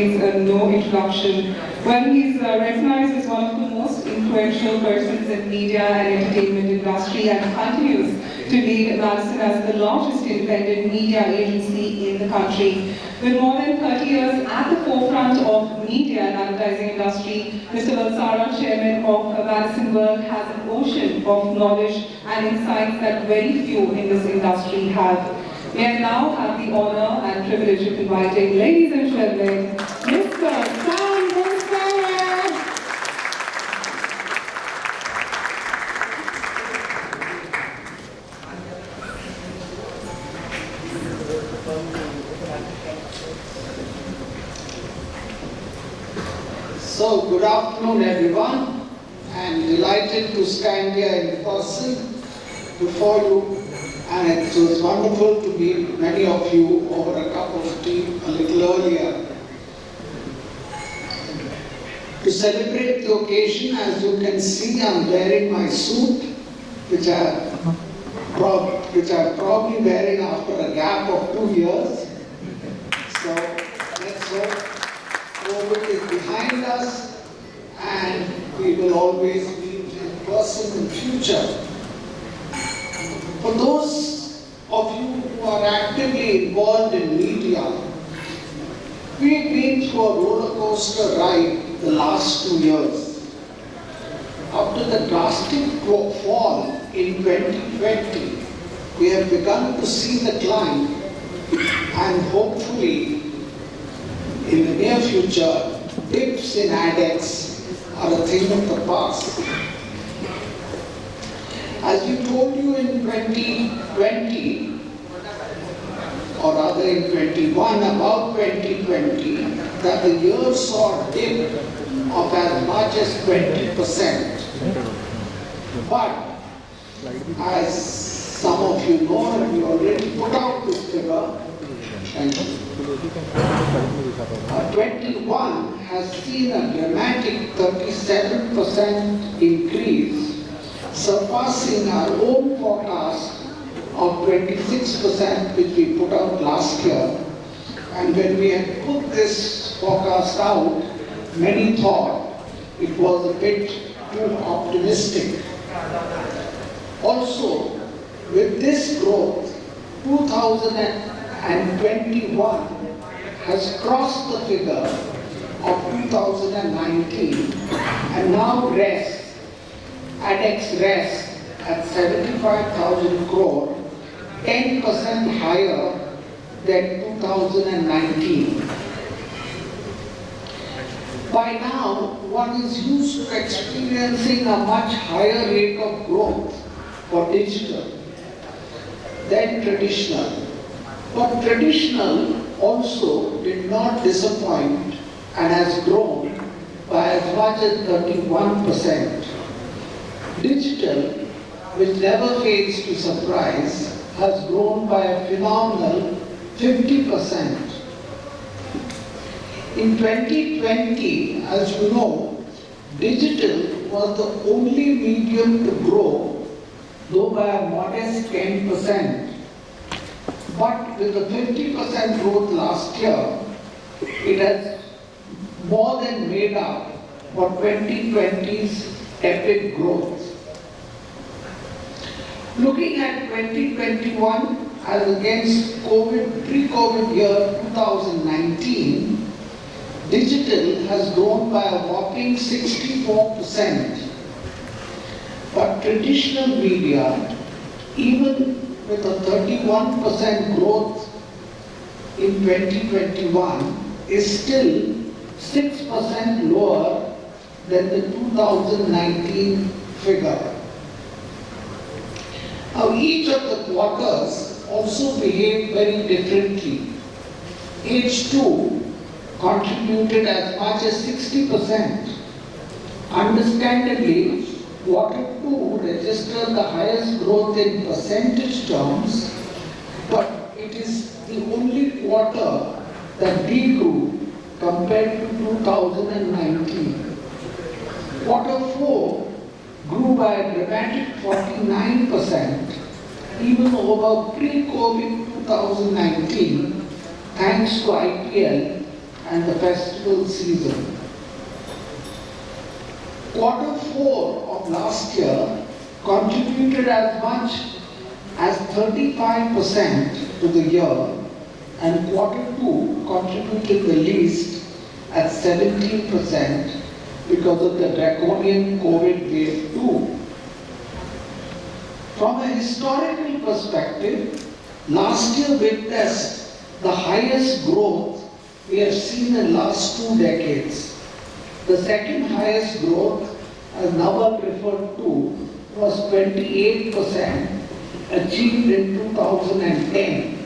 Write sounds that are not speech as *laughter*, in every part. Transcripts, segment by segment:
needs uh, no introduction. When he's uh, recognized as one of the most influential persons in media and entertainment industry and continues to lead Madison as the largest independent media agency in the country. With more than 30 years at the forefront of media and advertising industry, Mr. Balsara, chairman of Madison World, has an ocean of knowledge and insights that very few in this industry have. May I now have the honor and privilege of inviting, ladies and gentlemen, Mr. Sam. So, good afternoon everyone. I'm delighted to stand here in person before you and it was wonderful to meet many of you over a cup of tea a little earlier. To celebrate the occasion, as you can see, I'm wearing my suit, which I, which I'm probably wearing after a gap of two years. So, let's hope COVID is behind us and we will always meet in person in future. For those of you who are actively involved in media, we've been through a roller coaster ride the last two years. After the drastic fall in 2020, we have begun to see the climb and hopefully in the near future, dips in ADEX are a thing of the past. As we told you in 2020, or rather in 21, about 2020, that the year saw a dip of as much as 20%. But as some of you know, and we already put out this figure, and uh, 21 has seen a dramatic 37% increase, surpassing our own forecast of 26% which we put out last year. And when we had put this forecast out, many thought it was a bit too optimistic. Also, with this growth, 2021 has crossed the figure of 2019 and now rests, ADEX rests at 75,000 crore, 10% higher than 2019. By now, one is used to experiencing a much higher rate of growth for digital than traditional. But traditional also did not disappoint and has grown by as much as 31%. Digital, which never fails to surprise, has grown by a phenomenal 50%. In 2020, as you know, digital was the only medium to grow, though by a modest 10%. But with the 50% growth last year, it has more than made up for 2020's epic growth. Looking at 2021 as against COVID, pre-COVID year 2019, digital has grown by a whopping 64%. But traditional media, even with a 31% growth in 2021, is still 6% lower than the 2019 figure. Now, each of the quarters also behaved very differently. H2 contributed as much as 60%. Understandably, quarter two registered the highest growth in percentage terms, but it is the only quarter that degrew compared to 2019. Quarter four grew by a dramatic 49%, even over pre-COVID 2019, thanks to IPL and the festival season. Quarter four of last year contributed as much as 35% to the year and quarter two contributed the least at 17% because of the draconian COVID wave 2. From a historical perspective, last year witnessed the highest growth we have seen in the last two decades. The second highest growth, as Nawab referred to, was 28% achieved in 2010.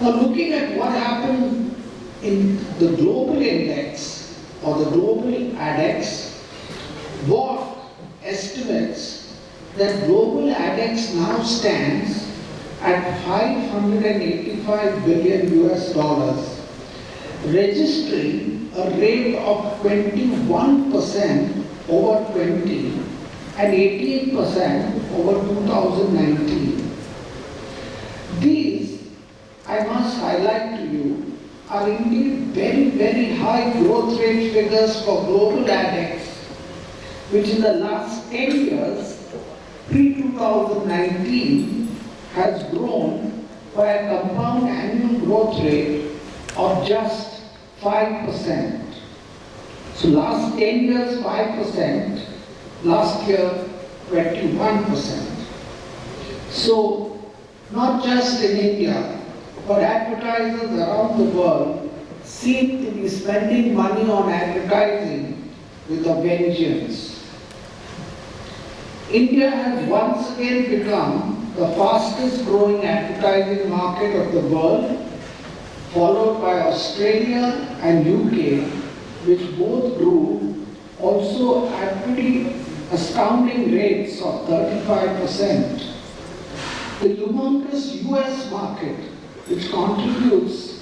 Now looking at what happened in the global index or the global ADEX, WARC estimates that global ADEX now stands at 585 billion US dollars, registering a rate of 21% over 20 and 18% over 2019. These, I must highlight to you, are indeed very, very high growth rate figures for global ADEX, which in the last 10 years, pre-2019, has grown by a compound annual growth rate of just 5%. So last 10 years, 5%, last year, 21%. So not just in India, but advertisers around the world seem to be spending money on advertising with a vengeance. India has once again become the fastest growing advertising market of the world, followed by Australia and UK, which both grew also at pretty astounding rates of 35%. The humongous US market, which contributes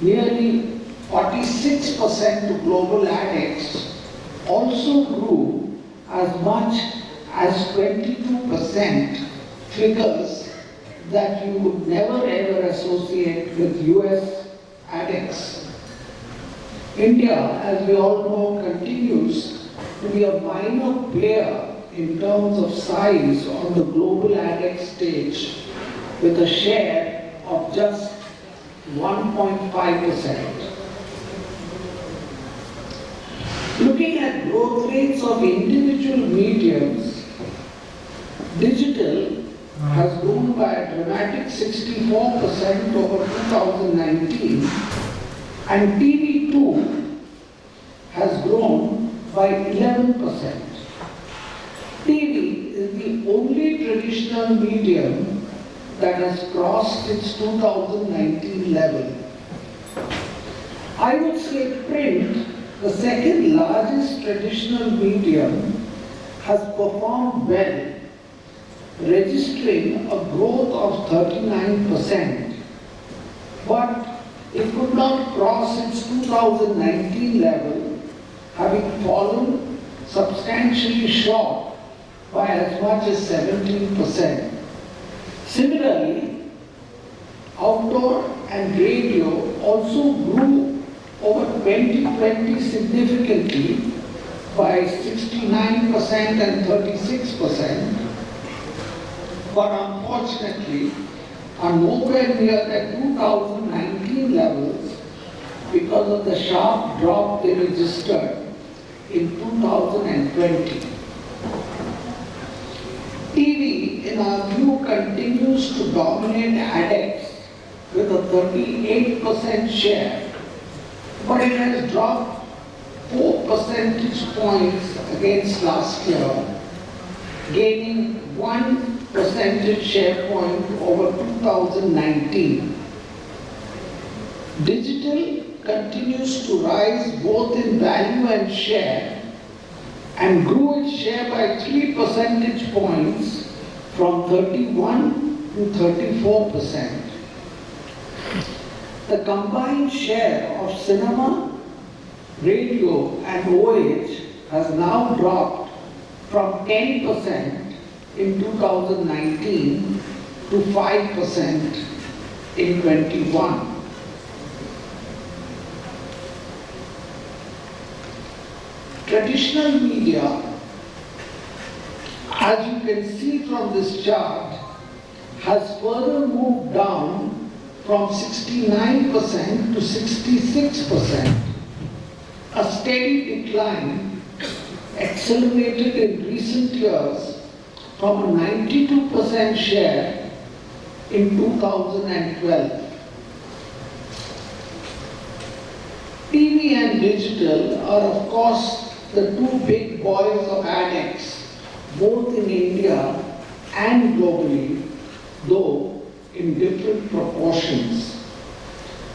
nearly 46% to global ADEX, also grew as much as 22%, figures that you would never ever associate with US ADEX. India, as we all know, continues to be a minor player in terms of size on the global ADEX stage with a share of just 1.5%. Looking at growth rates of individual mediums, digital has grown by a dramatic 64% over 2019 and TV2 has grown by 11%. TV is the only traditional medium that has crossed its 2019 level. I would say print, the second largest traditional medium, has performed well, registering a growth of 39%. But it could not cross its 2019 level, having fallen substantially short by as much as 17%. Similarly, outdoor and radio also grew over 2020 significantly by 69% and 36%, but unfortunately are nowhere near the 2019 levels because of the sharp drop they registered in 2020. TV, in our view, continues to dominate ADEX with a 38% share, but it has dropped 4 percentage points against last year, gaining 1 percentage share point over 2019. Digital continues to rise both in value and share and grew its share by 3 percentage points from 31 to 34 percent. The combined share of cinema, radio and OH has now dropped from 10 percent in 2019 to 5% in 21. Traditional media, as you can see from this chart, has further moved down from 69% to 66%, a steady decline accelerated in recent years from a 92% share in 2012. TV and digital are of course the two big boys of ADEX, both in India and globally, though in different proportions.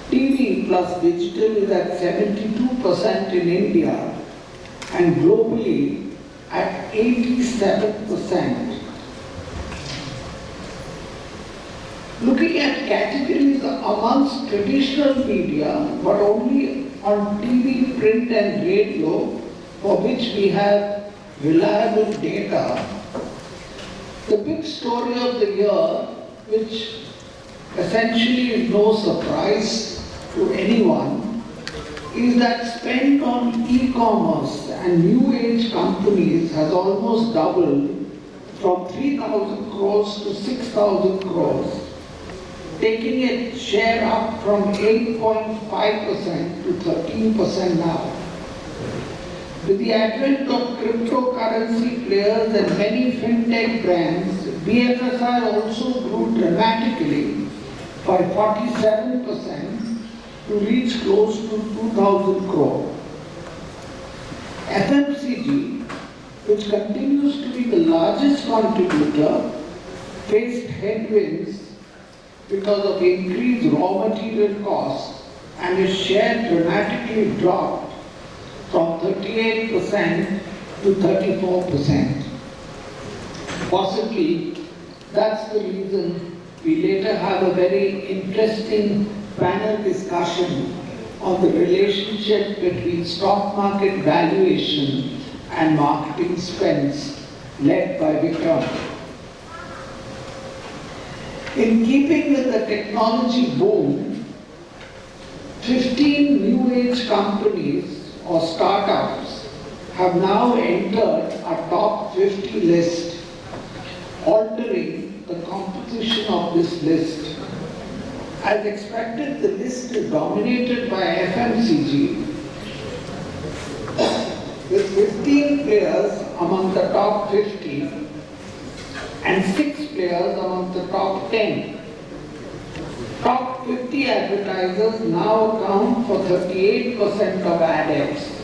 TV plus digital is at 72% in India and globally at 87%. Looking at categories amongst traditional media, but only on TV, print and radio, for which we have reliable data, the big story of the year, which essentially is no surprise to anyone, is that spend on e-commerce and new age companies has almost doubled from 3,000 crores to 6,000 crores, taking its share up from 8.5% to 13% now. With the advent of cryptocurrency players and many fintech brands, BFSI also grew dramatically by 47% to reach close to 2,000 crore. FMCG, which continues to be the largest contributor, faced headwinds because of increased raw material costs and its share dramatically dropped from 38% to 34%. Possibly, that's the reason we later have a very interesting panel discussion on the relationship between stock market valuation and marketing spends led by Vikram. In keeping with the technology boom, 15 new age companies or startups have now entered a top 50 list, altering the composition of this list. As expected, the list is dominated by FMCG, with 15 players among the top 50 and 6 players among the top 10. Top 50 advertisers now account for 38% of ad ads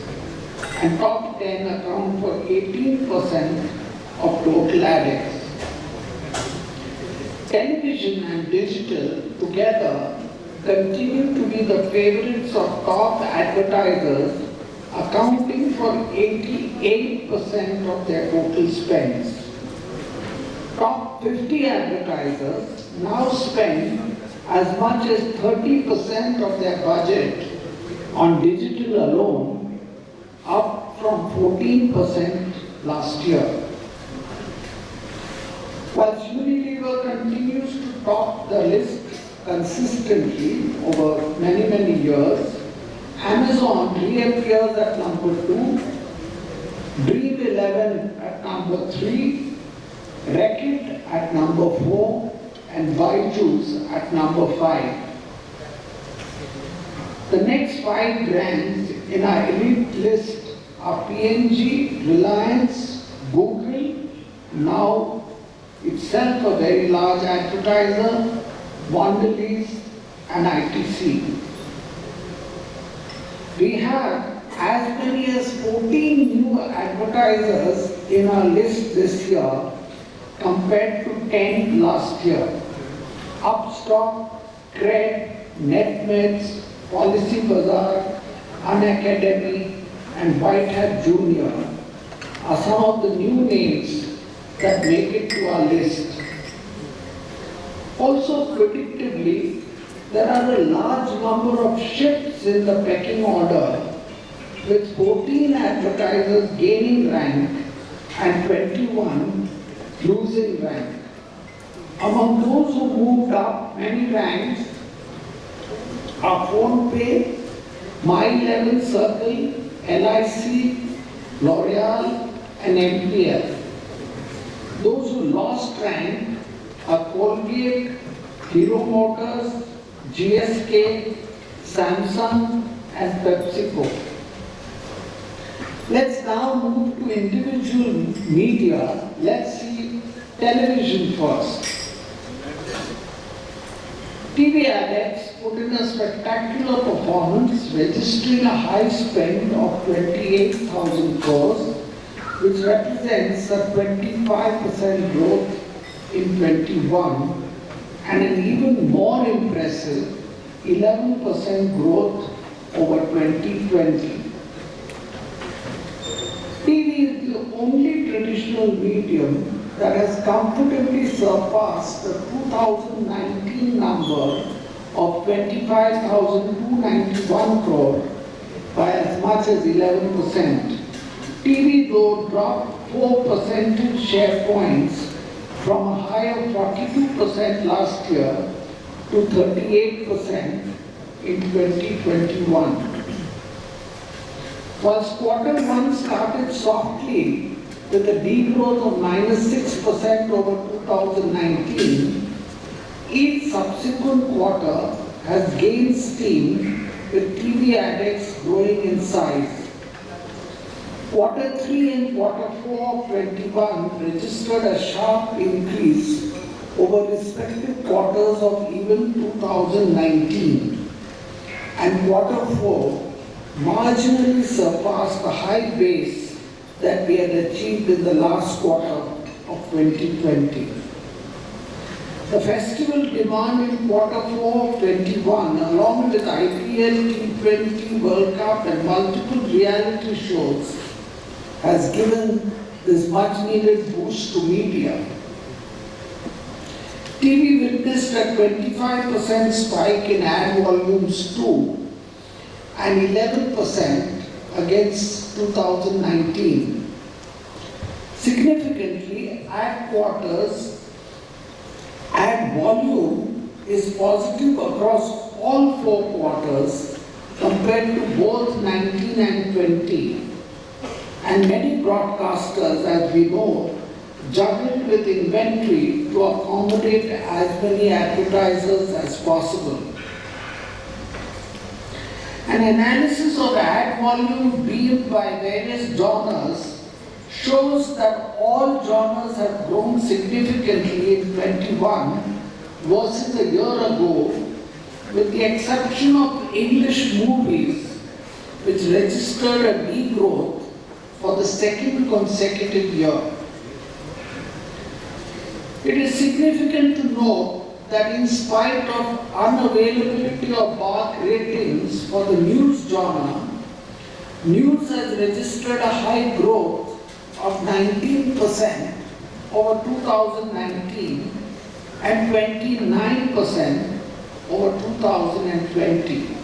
and top 10 account for 18% of total ad ads. Television and digital together continue to be the favorites of top advertisers accounting for 88% of their total spends. Top 50 advertisers now spend as much as 30% of their budget on digital alone, up from 14% last year. Whilst Unilever continues to top the list consistently over many, many years, Amazon reappears at number 2, Dream 11 at number 3, Reckitt at number 4, and Byju's at number 5. The next five brands in our elite list are P&G, Reliance, Google, now itself a very large advertiser, Mondelez and ITC. We have as many as 14 new advertisers in our list this year compared to 10 last year. Upstox, Cred, NetMeds, Policy Bazaar, Unacademy and White Hat Junior are some of the new names that make it to our list. Also predictably, there are a large number of shifts in the pecking order with 14 advertisers gaining rank and 21 losing rank. Among those who moved up many ranks are PhonePe, My11Circle, LIC, L'Oreal, and MPF. Those who lost rank are Colgate, Hero Motors, GSK, Samsung, and PepsiCo. Let's now move to individual media. Let's see television first. TV Adex put in a spectacular performance, registering a high spend of 28,000 crores, which represents a 25% growth in 21 and an even more impressive 11% growth over 2020. TV is the only traditional medium that has comfortably surpassed the 2019 number of 25,291 crore by as much as 11%. TV though dropped 4 percentage share points from a high of 42% last year to 38% in 2021. Whilst quarter one started softly with a degrowth of minus 6% over 2019, each subsequent quarter has gained steam with TV ADEX growing in size. Quarter 3 and quarter 4 of 21 registered a sharp increase over respective quarters of even 2019. And quarter 4 marginally surpassed the high base that we had achieved in the last quarter of 2020. The festival demand in quarter 4 of 21 along with IPL, T20, World Cup and multiple reality shows has given this much needed boost to media. TV witnessed a 25% spike in ad volumes too and 11% against 2019. Significantly, ad quarters, ad volume is positive across all four quarters compared to both 19 and 20. And many broadcasters, as we know, juggled with inventory to accommodate as many advertisers as possible. An analysis of ad volume beamed by various genres shows that all genres have grown significantly in 21 versus a year ago, with the exception of English movies, which registered a degrowth for the second consecutive year. It is significant to note that in spite of unavailability of BARC ratings for the news genre, news has registered a high growth of 19% over 2019 and 29% over 2020.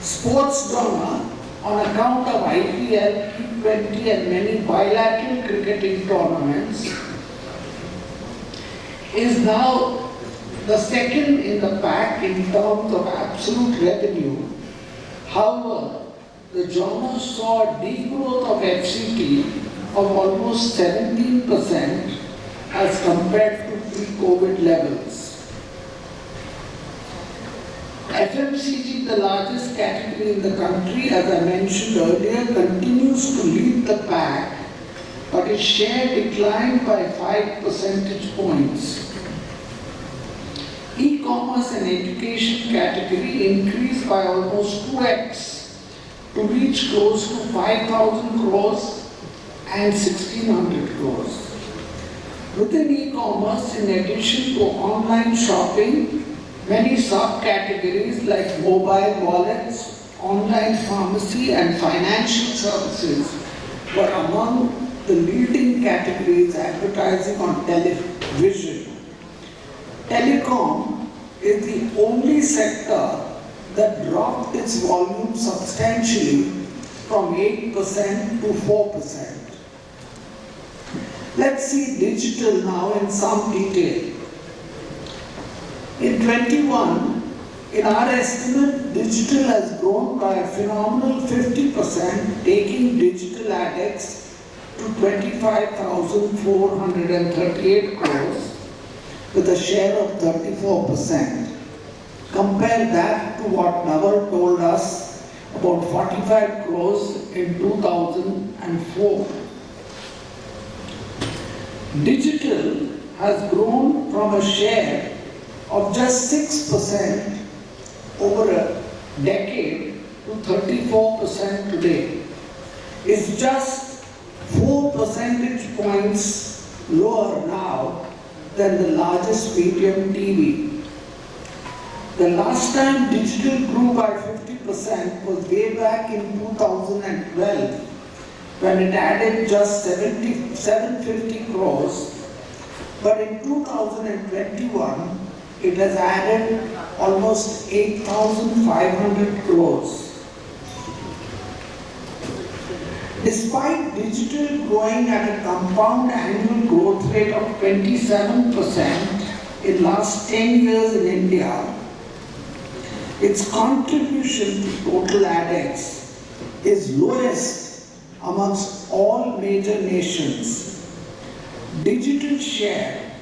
Sports drama on account of IPL, T20 and many bilateral cricketing tournaments is now the second in the pack in terms of absolute revenue. However, the genre saw a degrowth of FCT of almost 17% as compared to pre-COVID levels. FMCG, the largest category in the country, as I mentioned earlier, continues to lead the pack, but its share declined by 5 percentage points. E-commerce and education category increased by almost 2x to reach close to 5,000 crores and 1,600 crores. Within e-commerce, in addition to online shopping, many subcategories like mobile wallets, online pharmacy and financial services were among the leading categories advertising on television Telecom is the only sector that dropped its volume substantially from 8% to 4%. Let's see digital now in some detail. In 21, In our estimate, digital has grown by a phenomenal 50%, taking digital ADEX to 25,438 crores with a share of 34%. Compare that to what Naval told us about 45 crores in 2004. Digital has grown from a share of just 6% over a decade to 34% today. It's just 4 percentage points lower now than the largest medium TV. The last time digital grew by 50% was way back in 2012 when it added just 70, 750 crores. But in 2021, it has added almost 8,500 crores. Despite digital growing at a compound annual growth rate of 27% in last 10 years in India, its contribution to total ADEX is lowest amongst all major nations. Digital share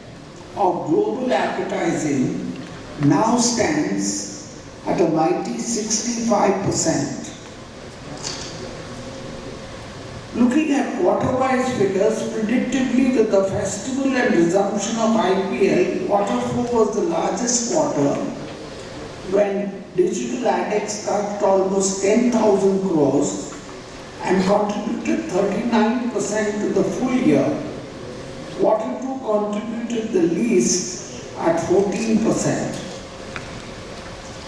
of global advertising now stands at a mighty 65%. Looking at quarter-wise figures, predictably with the festival and resumption of IPL, quarter four was the largest quarter when digital ADEX touched almost 10,000 crores and contributed 39% to the full year. Quarter two contributed the least at 14%.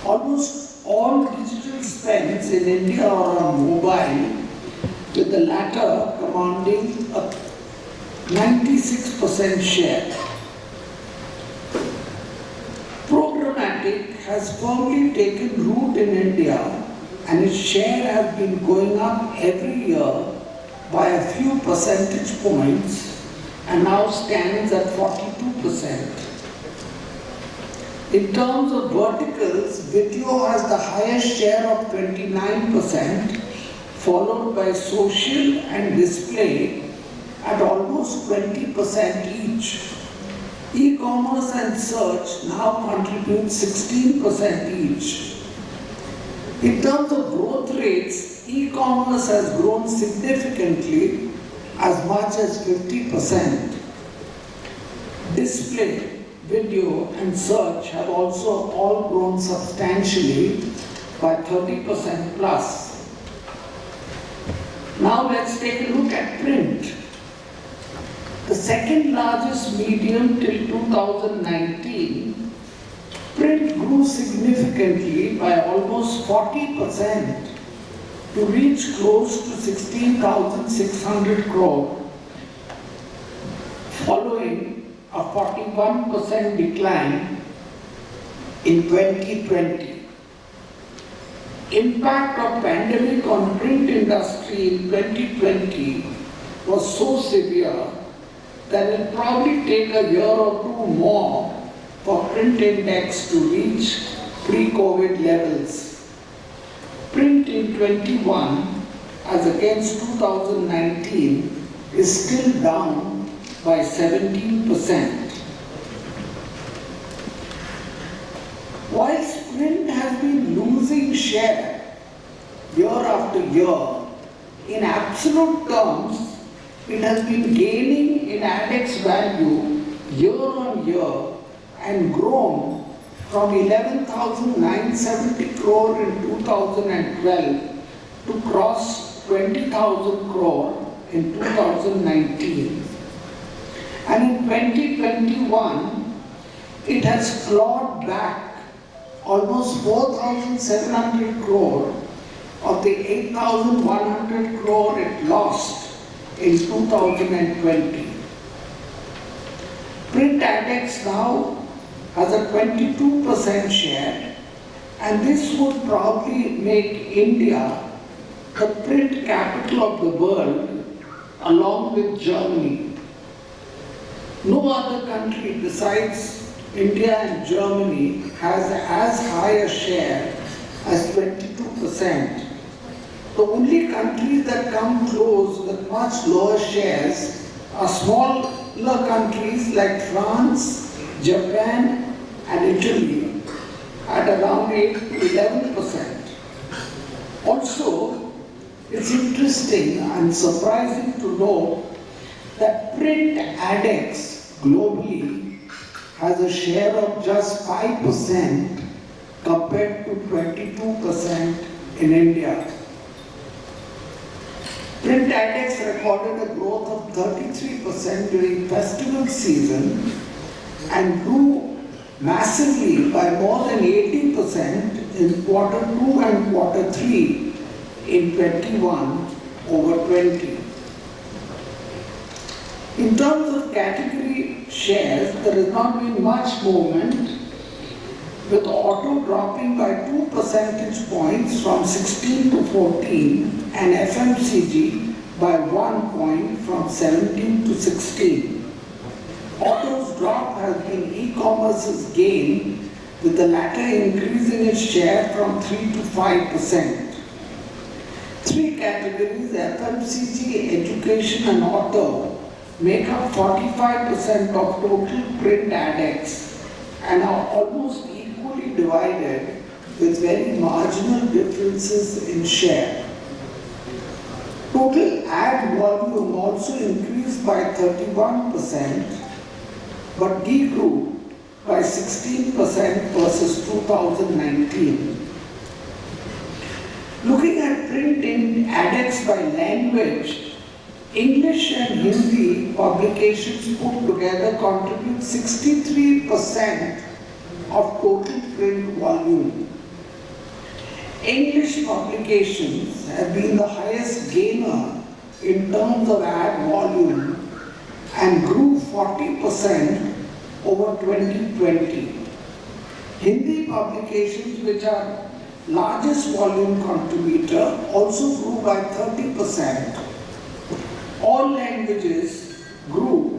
Almost all digital spends in India are on mobile, with the latter commanding a 96% share. Has firmly taken root in India and its share has been going up every year by a few percentage points and now stands at 42%. In terms of verticals, video has the highest share of 29%, followed by social and display at almost 20% each. E-commerce and search now contribute 16% each. In terms of growth rates, e-commerce has grown significantly as much as 50%. Display, video and search have also all grown substantially by 30% plus. Now let's take a look at print. The second largest medium till 2019, print grew significantly by almost 40% to reach close to 16,600 crore, following a 41% decline in 2020 impact of pandemic on print industry in 2020 was so severe that it probably take a year or two more for print index to reach pre-COVID levels. Print in 21 as against 2019 is still down by 17%. Whilst print has been losing share year after year, in absolute terms, it has been gaining in ADEX value year on year and grown from 11,970 crore in 2012 to cross 20,000 crore in 2019. And in 2021, it has clawed back almost 4,700 crore of the 8,100 crore it lost in 2020. Print Index now has a 22% share and this would probably make India the print capital of the world along with Germany. No other country besides India and Germany has as high a share as 22%. The only countries that come close with much lower shares are smaller countries like France, Japan and Italy at around 8 to 11%. Also, it's interesting and surprising to know that print ADEX globally has a share of just 5% compared to 22% in India. Print ADEX recorded a growth of 33% during festival season and grew massively by more than 80% in quarter 2 and quarter 3 in 21 over 20. In terms of category shares, there has not been much movement with auto dropping by 2 percentage points from 16 to 14 and FMCG by 1 point from 17 to 16. Auto's drop has been e-commerce's gain with the latter increasing its share from 3 to 5 percent. Three categories, FMCG, education and auto, make up 45% of total print ADEX and are almost divided with very marginal differences in share. Total ad volume also increased by 31% but degrew by 16% versus 2019. Looking at print in ADEX by language, English and Hindi publications put together contribute 63% of total print volume. English publications have been the highest gainer in terms of ad volume and grew 40% over 2020. Hindi publications, which are largest volume contributor, also grew by 30%. All languages grew,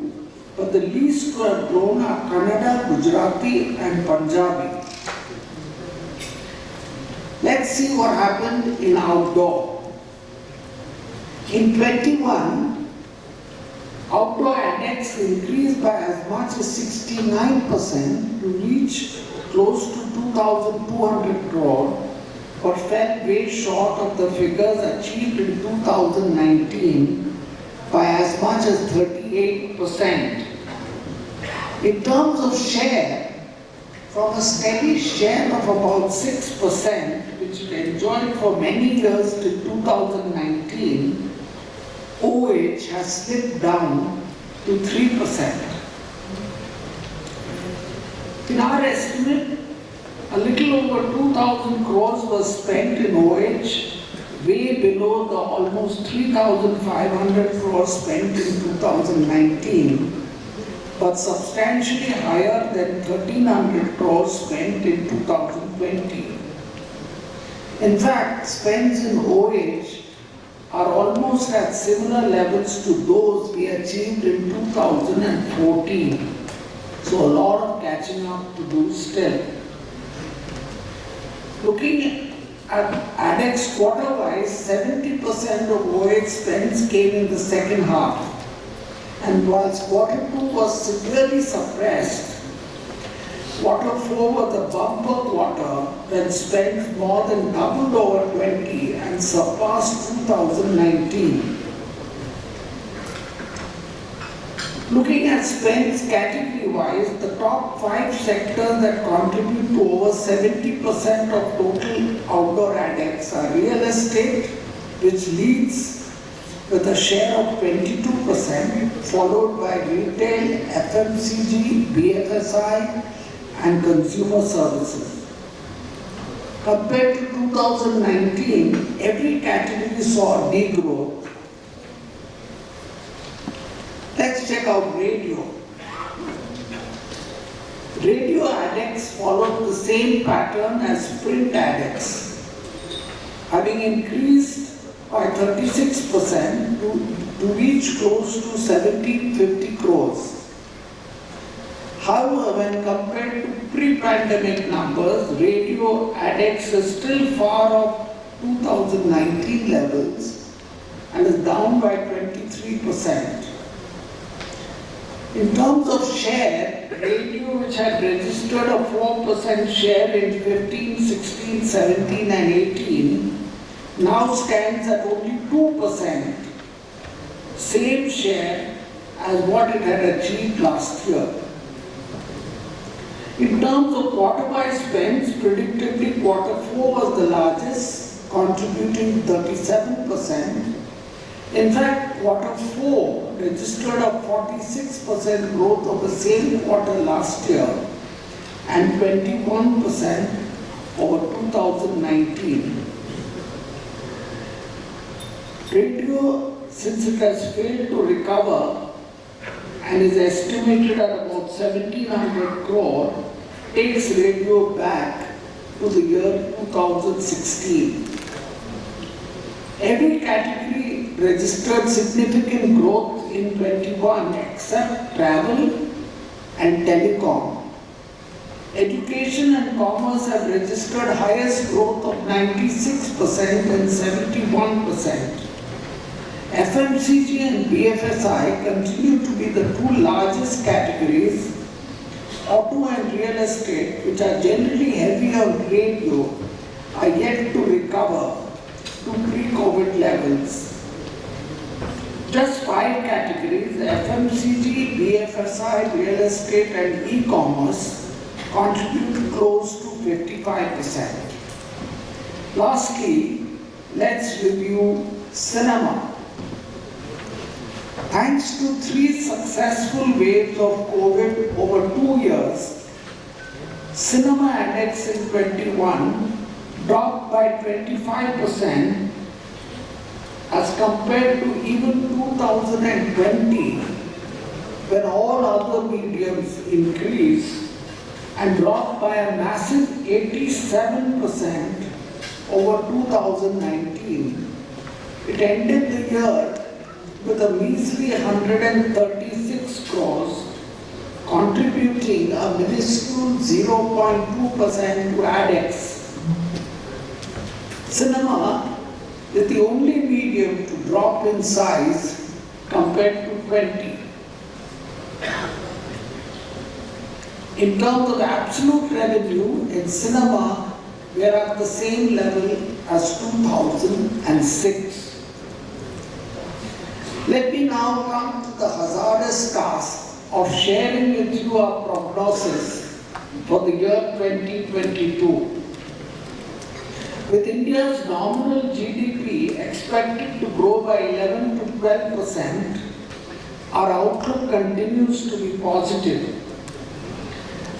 but the least to grown are Kannada, Gujarati and Punjabi. Let's see what happened in outdoor. In 21, outdoor ADEX increased by as much as 69% to reach close to 2,200 crore, but fell way short of the figures achieved in 2019 by as much as 38%. In terms of share, from a steady share of about 6%, which it enjoyed for many years till 2019, OH has slipped down to 3%. In our estimate, a little over 2,000 crores was spent in OH, way below the almost 3,500 crores spent in 2019 but substantially higher than 1300 crores spent in 2020. In fact, spends in OH are almost at similar levels to those we achieved in 2014. So a lot of catching up to do still. Looking at ADEX quarter-wise, 70% of OH spends came in the second half and whilst two was severely suppressed, four was a bumper quarter when spent more than doubled over 20 and surpassed 2019. Looking at spends category-wise, the top five sectors that contribute to over 70% of total outdoor ADEX are real estate, which leads with a share of 22%, followed by retail, FMCG, BFSI, and consumer services. Compared to 2019, every category saw degrowth. Let's check out radio. Radio ADEX followed the same pattern as print ADEX, having increased by 36% to, to reach close to 1750 crores. However, when compared to pre-pandemic numbers, radio ADEX is still far off 2019 levels and is down by 23%. In terms of share, radio which had registered a 4% share in 15, 16, 17 and 18 now stands at only 2%, same share as what it had achieved last year. In terms of quarter by spends, predictably quarter four was the largest, contributing 37%. In fact, quarter four registered a 46% growth of the same quarter last year and 21% over 2019. Radio, since it has failed to recover and is estimated at about 1700 crore, takes radio back to the year 2016. Every category registered significant growth in 21 except travel and telecom. Education and commerce have registered highest growth of 96% and 71%. FMCG and BFSI continue to be the two largest categories. Auto and real estate, which are generally heavy on radio, are yet to recover to pre-COVID levels. Just five categories, FMCG, BFSI, real estate and e-commerce contribute close to 55%. Lastly, let's review cinema. Thanks to three successful waves of COVID over two years, cinema ADEX in 21 dropped by 25% as compared to even 2020 when all other mediums increased and dropped by a massive 87% over 2019. It ended the year with a measly 136 crores, contributing a minuscule 0.2% to ADEX. Cinema is the only medium to drop in size compared to 20. In terms of absolute revenue in cinema, we are at the same level as 2006. Let me now come to the hazardous task of sharing with you our prognosis for the year 2022. With India's nominal GDP expected to grow by 11 to 12 percent, our outlook continues to be positive.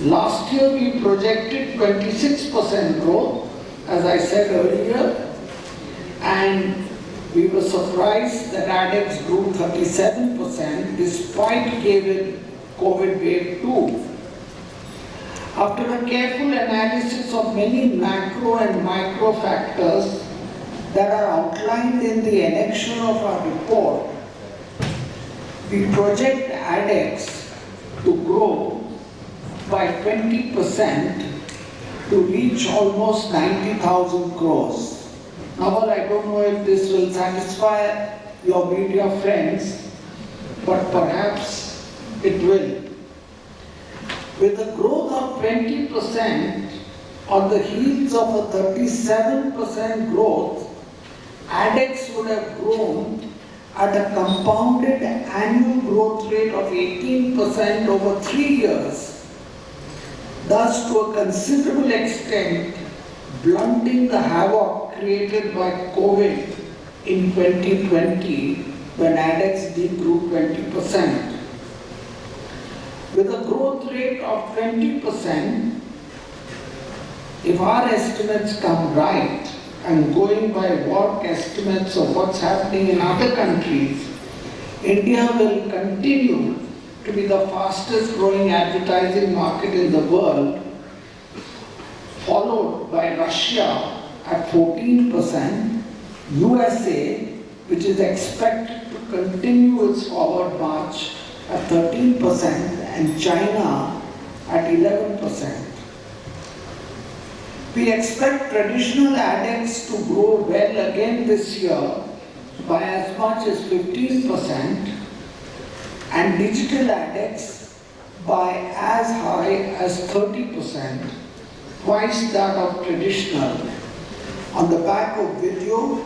Last year we projected 26 percent growth, as I said earlier, and we were surprised that ADEX grew 37% despite COVID wave 2. After a careful analysis of many macro and micro factors that are outlined in the annexure of our report, we project ADEX to grow by 20% to reach almost 90,000 crores. Now, I don't know if this will satisfy your media friends, but perhaps it will. With a growth of 20% on the heels of a 37% growth, ADEX would have grown at a compounded annual growth rate of 18% over three years, thus to a considerable extent blunting the havoc created by COVID in 2020 when ADEX grew 20%. With a growth rate of 20%, if our estimates come right, and going by WARC estimates of what's happening in other countries, India will continue to be the fastest growing advertising market in the world, followed by Russia at 14%, USA, which is expected to continue its forward march at 13%, and China at 11%. We expect traditional ADEX to grow well again this year by as much as 15% and digital ADEX by as high as 30%, twice that of traditional, on the back of video,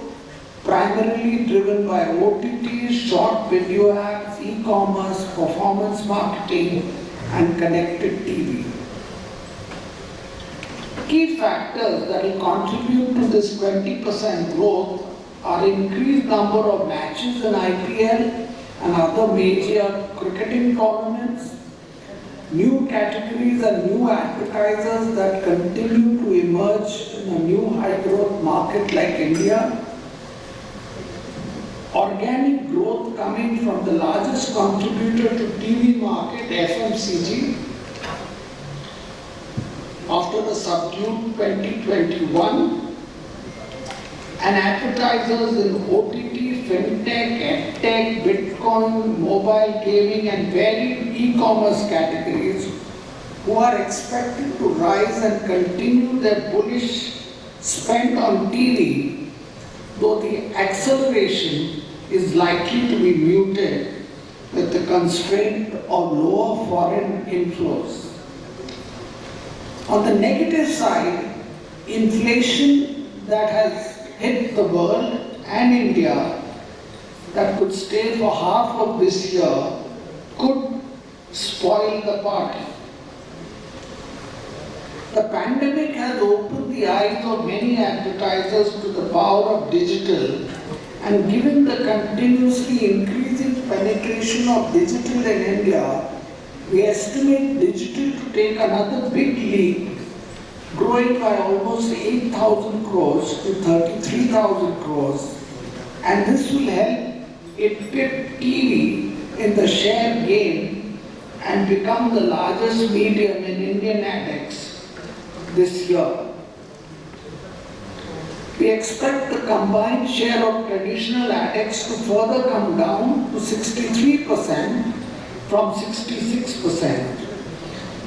primarily driven by OTT, short video apps, e-commerce, performance marketing, and connected TV. Key factors that will contribute to this 20% growth are increased number of matches in IPL and other major cricketing tournaments, new categories and new advertisers that continue to emerge in a new high-growth market like India, organic growth coming from the largest contributor to TV market, FMCG, after the subdued 2021, and advertisers in OTT, FinTech, EdTech, Bitcoin, mobile gaming, and varied e-commerce categories who are expected to rise and continue their bullish spend on TV, though the acceleration is likely to be muted with the constraint of lower foreign inflows. On the negative side, inflation that has hit the world and India that could stay for half of this year could spoil the party. The pandemic has opened the eyes of many advertisers to the power of digital and given the continuously increasing penetration of digital in India, we estimate digital to take another big leap, growing by almost 8,000 crores to 33,000 crores. And this will help it pip TV in the share game and become the largest medium in Indian ADEX this year. We expect the combined share of traditional ADEX to further come down to 63% from 66%.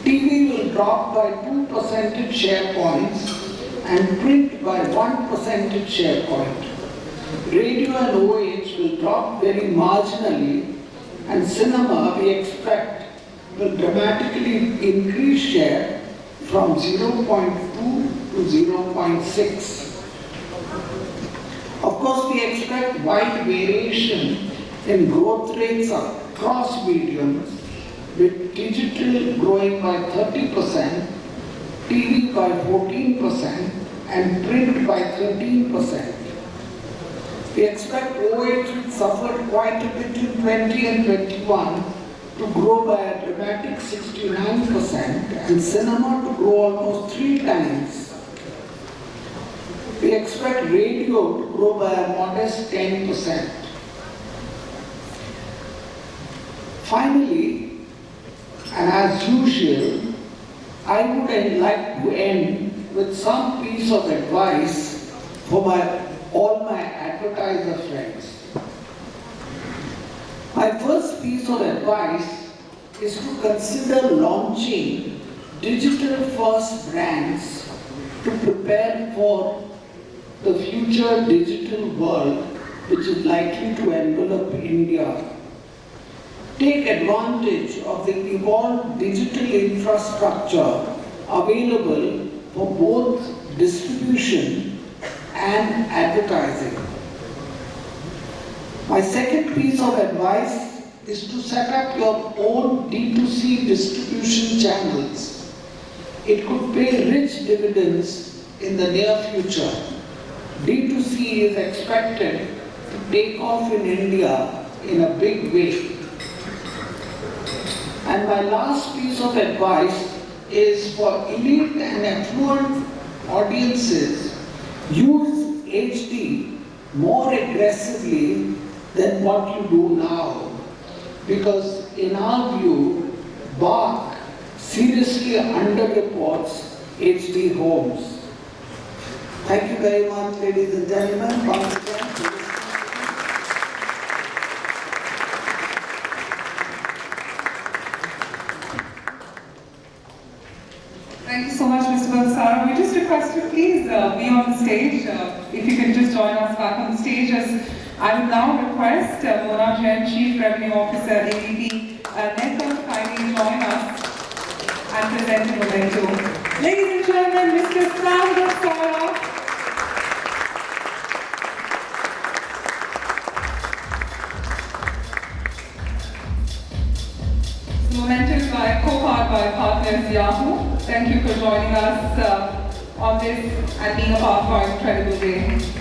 TV will drop by 2 percentage share points and print by 1 percentage share point. Radio and Will drop very marginally and cinema we expect will dramatically increase share from 0.2 to 0.6. Of course, we expect wide variation in growth rates across mediums, with digital growing by 30%, TV by 14%, and print by 13%. We expect OH which suffered quite a bit in 20 and 21 to grow by a dramatic 69% and cinema to grow almost three times we expect radio to grow by a modest 10%. Finally, and as usual, I would like to end with some piece of advice for my, all my friends. My first piece of advice is to consider launching digital first brands to prepare for the future digital world which is likely to envelop India. Take advantage of the evolved digital infrastructure available for both distribution and advertising. My second piece of advice is to set up your own D2C distribution channels. It could pay rich dividends in the near future. D2C is expected to take off in India in a big way. And my last piece of advice is for elite and affluent audiences, use HD more aggressively than what you do now. Because in our view, BARC seriously underreports H.D. Holmes. Thank you very much, ladies and gentlemen. Once again. Thank you so much, Mr. Balsara. We just request you please uh, be on the stage. Uh, if you can just join us back on the stage as I would now request uh, Mona Jain, Chief Revenue Officer, ADP, uh, Network, kindly join us and present the memento. Ladies and gentlemen, Mr. Balsara. The memento is co-powered by partners Yahoo. Thank you for joining us uh, on this and being a part of our incredible day.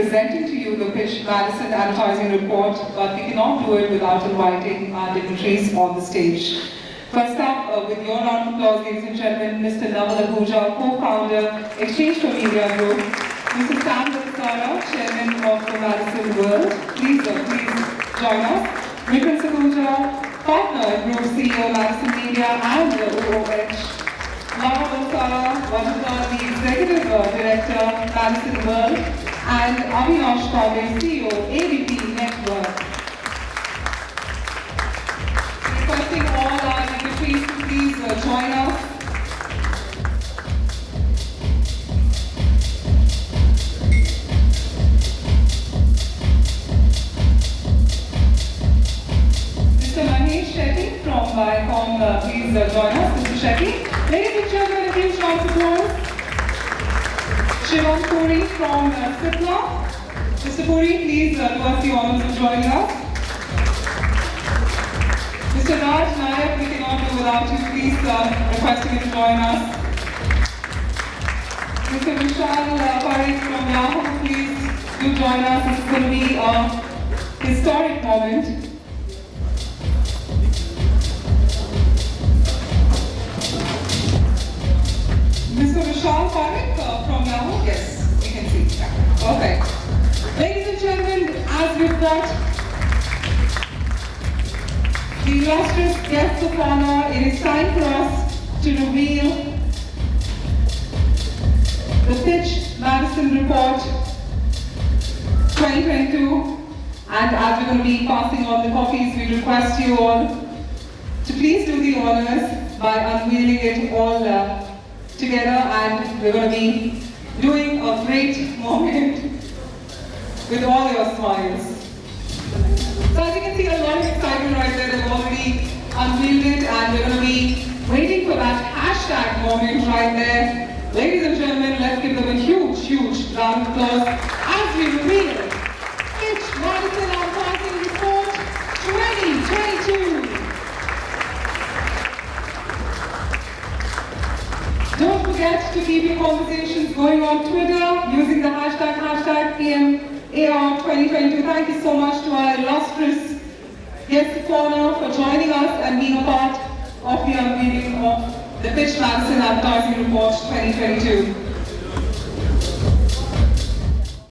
Presenting to you the Pitch Madison Advertising Report, but we cannot do it without inviting our dignitaries on the stage. First up, uh, with your round of applause, ladies and gentlemen, Mr. Nawal Ahuja, co-founder, exchange4media Group, Mr. Sam Balsara, Chairman of the Madison World. Please, uh, please join us. Vikram Sakhuja, partner, Group CEO, Madison Media and uh, OOH. Lara Balsara, Vajra, the Executive uh, Director, Madison World, and Avinash Kale, CEO, ADP Network. Requesting all our dignitaries to please uh, join us. Mr. Mahesh Shetty from Viacom, uh, please uh, join us. Mr. Shetty. Ladies and gentlemen, a huge round of applause. Shivam Puri from uh. Mr. Puri, please uh, do us the honors of joining us. Mr. Raj Nayak, we cannot do without you. Please uh, requesting you to join us. Mr. Vishal uh, Parekh from Yahoo, please do join us. This is going to be a historic moment. As the illustrious guests of honor, it is time for us to reveal the Pitch Madison Report 2022. And as we're going to be passing on the copies, we request you all to please do the honors by unveiling it all uh, together. And we're going to be doing a great *laughs* moment with all your smiles. So as you can see, a lot of excitement right there. They've already unveiled it, and we're going to be waiting for that hashtag moment right there. Ladies and gentlemen, let's give them a huge, huge round of applause as we reveal Pitch Madison Advertising Report 2022. Don't forget to keep your conversations going on Twitter using the hashtag, hashtag PMAR2022. Thank you so much to our illustrious guest corner for joining us and being a part of the unveiling of the Pitch Madison Advertising Report 2022.